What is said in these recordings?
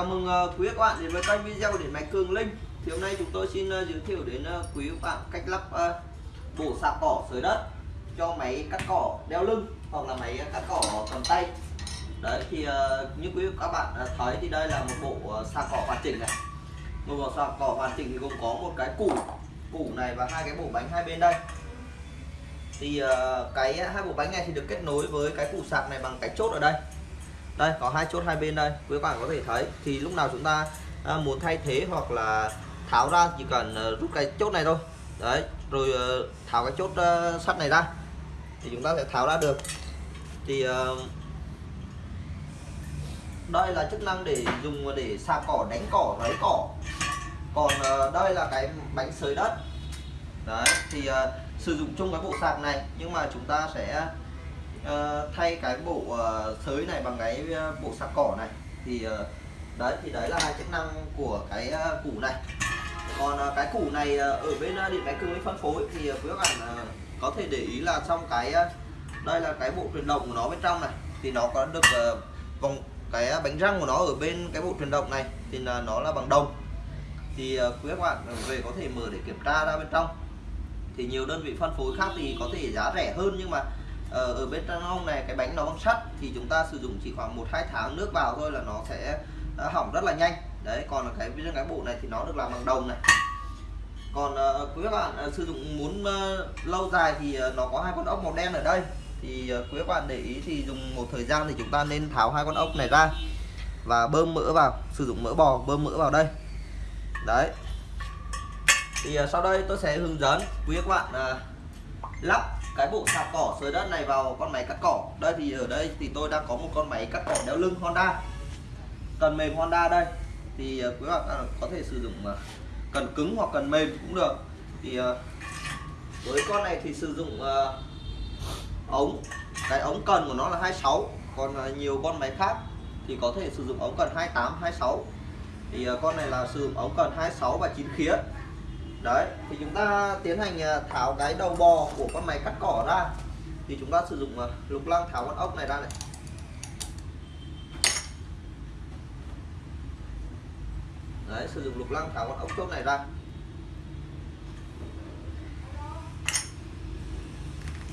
Chào mừng ờ, quý các bạn đến với kênh video điện máy Cường Linh. Thì hôm nay chúng tôi xin ờ, giới thiệu đến ờ, quý các bạn cách lắp bộ sạc cỏ sới đất cho máy cắt cỏ đeo lưng hoặc là máy cắt cỏ cầm tay. Đấy, thì như quý các bạn thấy thì đây là một bộ sạc cỏ hoàn chỉnh này. Một bộ sạc cỏ hoàn chỉnh thì gồm có một cái củ củ này và hai cái bộ bánh hai bên đây. Thì cái, hai bộ bánh này thì được kết nối với cái củ sạc này bằng cái chốt ở đây đây có hai chốt hai bên đây quý bạn có thể thấy. Thì lúc nào chúng ta à, muốn thay thế hoặc là tháo ra chỉ cần à, rút cái chốt này thôi. Đấy rồi ờ, tháo cái chốt ờ, sắt này ra. Thì chúng ta sẽ tháo ra được. Thì ờ, đây là chức năng để dùng để xà cỏ đánh cỏ lấy cỏ. Còn đây là cái bánh sới đất. Đấy thì sử dụng chung cái bộ sạc này nhưng mà chúng ta sẽ uh, thay cái bộ uh, sới này bằng cái uh, bộ sạc cỏ này thì uh, đấy thì đấy là hai chức năng của cái uh, củ này. Còn uh, cái củ này uh, ở bên uh, điện máy cường phân phối thì uh, quý các bạn uh, có thể để ý là trong cái uh, đây là cái bộ truyền động của nó bên trong này thì nó có được uh, vòng cái bánh răng của nó ở bên cái bộ truyền động này thì là nó là bằng đồng. Thì uh, quý các bạn về có thể mở để kiểm tra ra bên trong. Thì nhiều đơn vị phân phối khác thì có thể giá rẻ hơn nhưng mà Ờ, ở bên trong này cái bánh nó bằng sắt thì chúng ta sử dụng chỉ khoảng một hai tháng nước vào thôi là nó sẽ ờ, hỏng rất là nhanh. Đấy còn cái riêng cái bộ này thì nó được làm bằng đồng này. Còn uh, quý các bạn uh, sử dụng muốn uh, lâu dài thì uh, nó có hai con ốc màu đen ở đây. Thì uh, quý các bạn để ý thì dùng một thời gian thì chúng ta nên tháo hai con ốc này ra và bơm mỡ vào sử dụng mỡ bò bơm mỡ vào đây. Đấy. Thì uh, sau đây tôi sẽ hướng dẫn quý các bạn uh, lắp cái bộ sạc cỏ sới đất này vào con máy cắt cỏ. Đây thì ở đây thì tôi đang có một con máy cắt cỏ đeo lưng Honda. Cần mềm Honda đây. Thì ờ, quý bạn à, có thể sử dụng ờ, cần cứng hoặc cần mềm cũng được. Thì ờ, với con này thì sử dụng ống. Cái ống cần của nó là 26 còn nhiều con máy khác thì có thể sử dụng ống cần 28 26 thì con này là sử dụng ống cần 26 và 9 khía đấy, thì chúng ta tiến hành à, tháo cái đầu bò của con máy cắt cỏ ra. Thì chúng ta sử dụng à, lục lăng tháo con ốc này ra này. Đấy, sử dụng lục lăng tháo con ốc chốt này ra.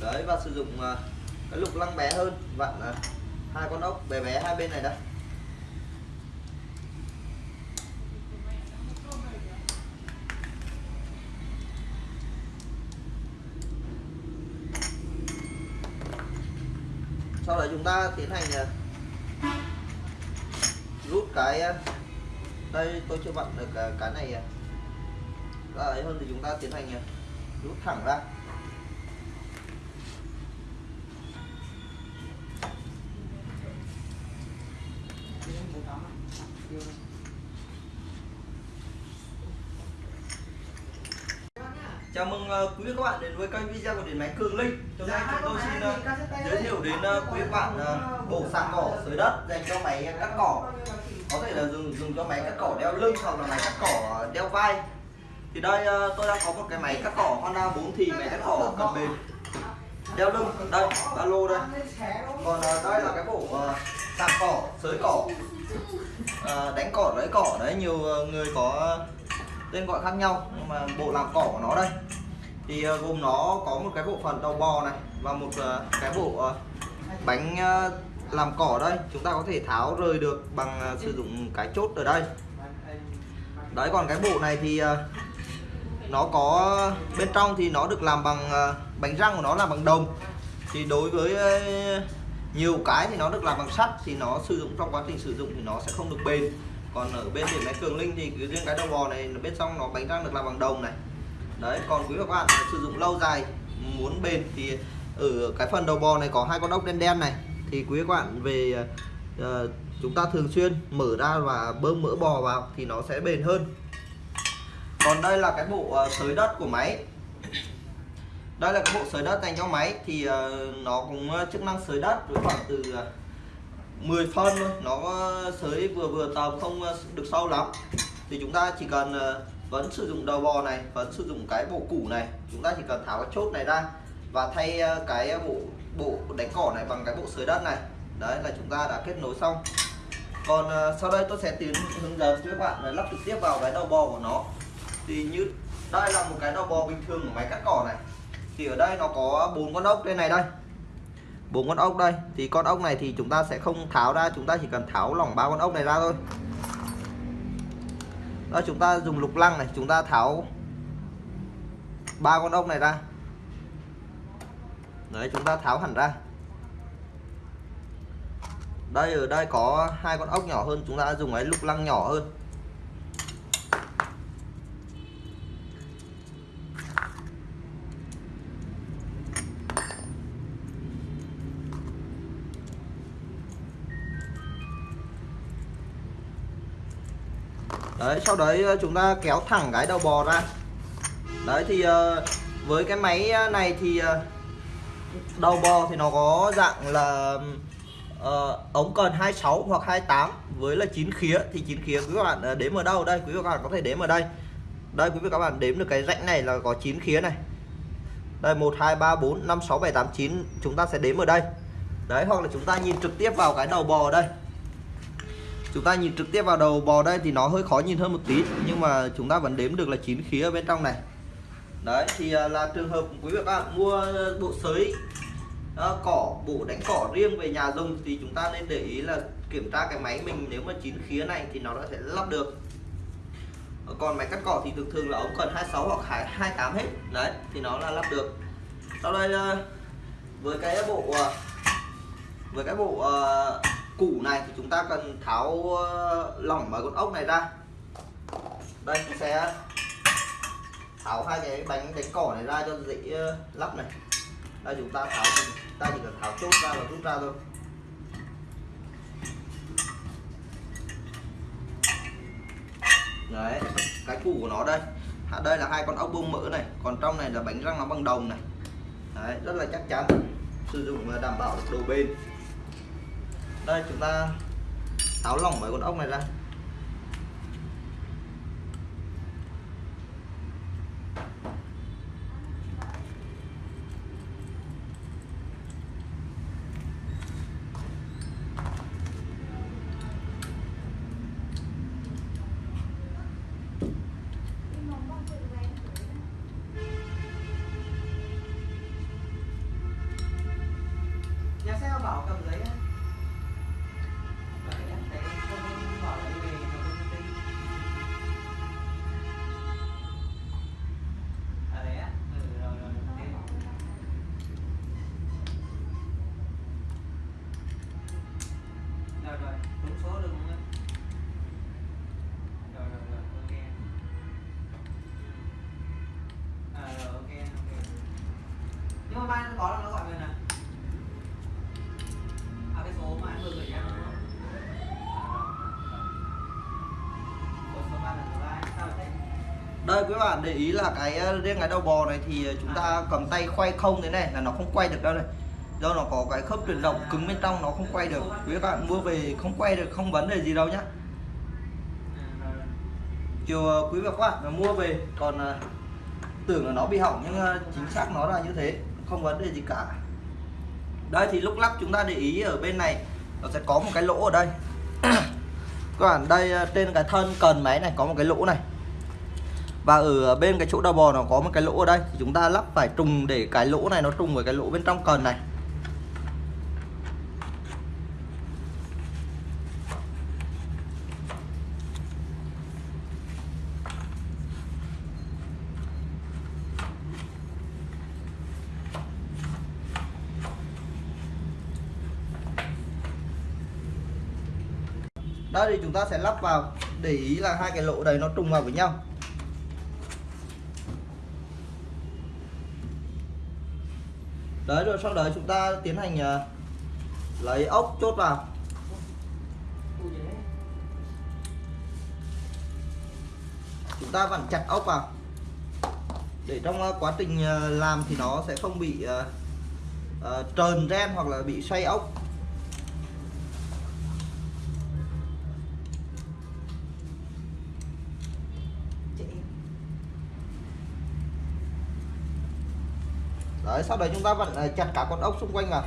Đấy, và sử dụng à, cái lục lăng bé hơn. Vặn hai con ốc bé bé hai bên này đây sau đó chúng ta tiến hành ờ, rút cái ờ, đây tôi chưa vặn được ờ, cái này ra ấy hơn thì chúng ta tiến hành rút thẳng ra. Chào mừng uh, quý các bạn đến với kênh video của điện máy Cường Linh. Hôm nay chúng tôi xin uh, giới thiệu đến uh, quý các bạn bộ sạc cỏ sới đất dành cho máy cắt cỏ. Có thể là dùng dùng cho máy cắt cỏ đeo lưng hoặc là máy cắt cỏ đeo vai. Thì đây tôi đang có một cái máy cắt cỏ Honda 4 thì máy cắt cỏ cầm bền đeo lưng đây ba lô đây. Còn đây là cái bộ sạc cỏ sới cỏ đánh cỏ lấy cỏ đấy nhiều người có tên gọi khác nhau nhưng mà bộ làm cỏ của nó đây. Thì uh, gồm nó có một cái bộ phận đầu bò này và một uh, cái bộ uh, bánh uh, làm cỏ đây. Chúng ta có thể tháo rời được bằng uh, sử dụng cái chốt ở đây. Đấy còn cái bộ này thì uh, nó có bên trong thì nó được làm bằng uh, bánh răng của nó là bằng đồng. Thì đối với uh, nhiều cái thì nó được làm bằng sắt thì nó sử dụng trong quá trình sử dụng thì nó sẽ không được bền còn ở bên điện máy cường linh thì riêng cái đầu bò này bên trong nó bánh răng được làm bằng đồng này. Đấy còn quý các bạn sử dụng lâu dài muốn bền thì ở cái phần đầu bò này có hai con ốc đen đen này. Thì quý các bạn về uh, chúng ta thường xuyên mở ra và bơm mỡ bò vào thì nó sẽ bền hơn. Còn đây là cái bộ uh, sới đất của máy. Đây là cái bộ sới đất dành cho máy thì uh, nó cũng chức năng sới đất với khoảng từ uh, 10 phân thôi. Nó ờ, sới vừa vừa tầm không ờ, được sâu lắm. Thì chúng ta chỉ cần ờ, vẫn sử dụng đầu bò này, vẫn sử dụng cái bộ củ này. Chúng ta chỉ cần tháo cái chốt này ra và thay cái bộ bộ đánh cỏ này bằng cái bộ sới đất này. Đấy, là chúng ta đã kết nối xong. Còn sau đây tôi sẽ tiến hướng dẫn cho các bạn là lắp trực tiếp vào cái đầu bò của nó. Thì như, đây là một cái đầu bò bình thường của máy cắt cỏ này. Thì ở đây nó có bốn con ốc đây này đây bốn con ốc đây. Thì con ốc này thì chúng ta sẽ không tháo ra, chúng ta chỉ cần tháo lỏng ba con ốc này ra thôi. Đó, chúng ta dùng lục lăng này, chúng ta tháo ba con ốc này ra. Đấy, chúng ta tháo hẳn ra. Đây, ở đây có hai con ốc nhỏ hơn, chúng ta dùng cái lục lăng nhỏ hơn. Đấy sau đấy ờ, chúng ta kéo thẳng cái đầu bò ra. Đấy thì ờ, với cái máy ờ, này thì đầu bò thì nó có dạng là uh, ống cần 26 hoặc 28 với là 9 khía. Thì 9 khía quý các bạn đếm ở đâu? Đây quý vị các bạn có thể đếm ở đây. Đây quý vị các bạn đếm được cái rãnh này là có 9 khía này. Đây 1 2 3 4 5 6 7 8 9 chúng ta sẽ đếm ở đây. Đấy hoặc là chúng ta nhìn trực tiếp vào cái đầu bò đây chúng ta nhìn trực tiếp vào đầu bò đây thì nó hơi khó nhìn hơn một tí nhưng mà chúng ta vẫn đếm được là chín khí ở bên trong này. Đấy thì à, là trường hợp quý vị các bạn mua bộ sới uh, cỏ bộ đánh cỏ riêng về nhà dùng thì chúng ta nên để ý là kiểm tra cái máy mình nếu mà chín khía này thì nó sẽ lắp được. Còn máy cắt cỏ thì thường thường là ống cần 26 hoặc 28 hết. Đấy thì nó là lắp được. Sau đây à, với cái bộ với cái bộ uh, củ này thì chúng ta cần tháo ờ, lỏng vào con ốc này ra. Đây chúng sẽ tháo hai cái bánh đánh cỏ này ra cho dễ ờ, lắp này. Đây chúng ta tháo chúng ta chỉ cần tháo chốt ra và rút ra thôi. Đấy cái củ của nó đây. Đây là hai con ốc bông mỡ này. Còn trong này là bánh răng nó bằng đồng này. Đấy, rất là chắc chắn. Sử dụng đảm bảo độ bền đây, chúng ta tháo lỏng mấy con ốc này ra. Nhà xe bảo cầm giấy nhưng mà mai có là nó gọi về nè à cái số mà anh vừa gửi em đúng không? Đây quý bạn để ý là cái ờ, riêng cái đầu bò này thì chúng ta cầm tay quay không thế này là nó không quay được đâu này. Do nó có cái khớp chuyển động cứng bên trong nó không quay được. Quý bạn mua về không quay được không vấn đề gì đâu nhá. Chiều ờ, quý vị các bạn mà mua về còn ờ, tưởng là nó bị hỏng nhưng chính xác nó là như thế không vấn đề gì cả. Đây, thì lúc lắp chúng ta để ý ở bên này, nó sẽ có một cái lỗ ở đây. Các bạn, đây ờ, trên cái thân cần máy này có một cái lỗ này. Và ở bên cái chỗ đầu bò nó có một cái lỗ ở đây. Thì chúng ta lắp phải trùng để cái lỗ này nó trùng với cái lỗ bên trong cần này. Đây thì chúng ta sẽ lắp vào. Để ý là hai cái lỗ đấy nó trùng vào với nhau. Đấy, rồi sau đó chúng ta tiến hành ờ, lấy ốc chốt vào. Chúng ta vặn chặt ốc vào. Để trong ờ, quá trình ờ, làm thì nó sẽ không bị trơn ren hoặc là bị xoay ốc. Sau đấy chúng ta vẫn ờ, chặt cả con ốc xung quanh vào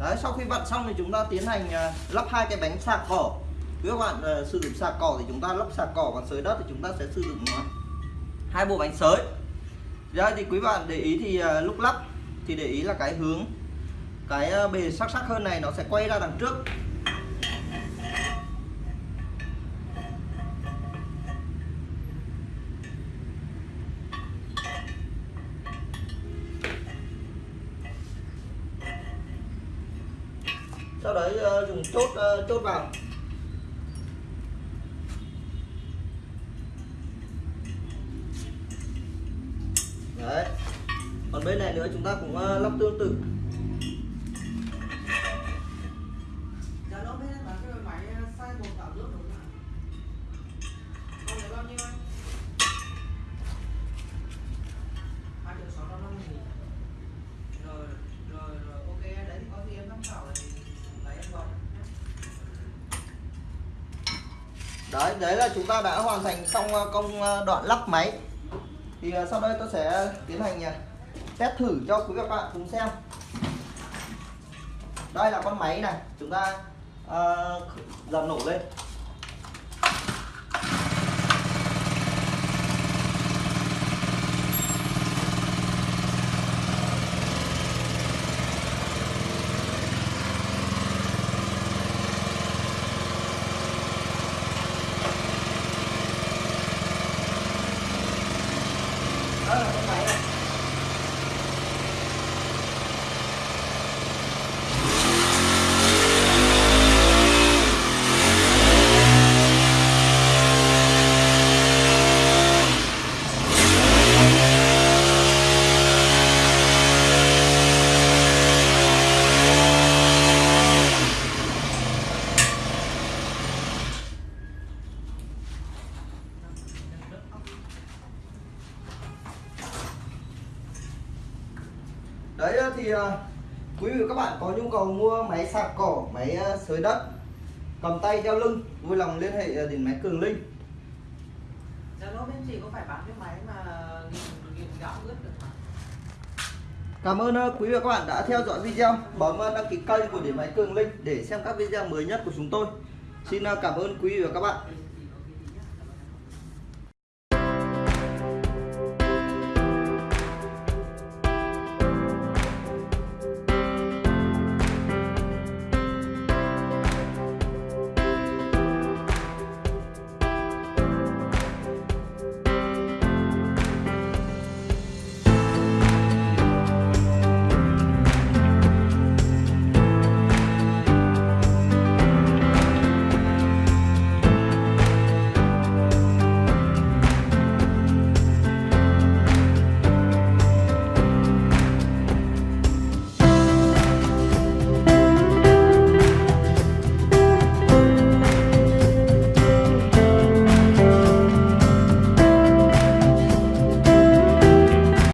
đấy sau khi vặn xong thì chúng ta tiến hành à, lắp hai cái bánh sạc cỏ. Nếu các bạn uh, sử dụng sạc cỏ thì chúng ta lắp sạc cỏ còn sới đất thì chúng ta sẽ sử dụng à, hai bộ bánh sới. Ra thì quý bạn để ý thì uh, lúc lắp thì để ý là cái hướng cái bề sắc sắc hơn này nó sẽ quay ra đằng trước sau đấy ờ, dùng chốt uh, chốt vào. Đấy. Còn bên này nữa chúng ta cũng uh, lắp tương tự Dạ nó bên em bán cái máy size một tạo nước đúng không ạ? Con đấy bao nhiêu anh? Hai triệu sáu trăm năm mươi nghìn. Rồi, rồi, rồi, ok, đấy thì có gì em tham khảo thì lấy em gọi. đấy đấy là chúng ta đã hoàn thành xong ờ, công ờ, đoạn lắp máy. Thì ờ, sau đây tôi sẽ tiến hành test thử cho quý các bạn cùng xem. Đây là con máy này. Chúng ta uh, dầm nổ lên đó là con máy này đấy ờ, thì ờ, quý vị và các bạn có nhu cầu mua máy sạc cỏ máy ờ, xới đất cầm tay đeo lưng vui lòng liên hệ ờ, đến máy cường linh. Dạ nó bên chị có phải bán cái máy mà nghìn, nghìn gạo ướt được không? cảm ơn quý vị và các bạn đã theo dõi video. Bấm đăng ký kênh của điện máy cường linh để xem các video mới nhất của chúng tôi. Xin cảm ơn quý vị và các bạn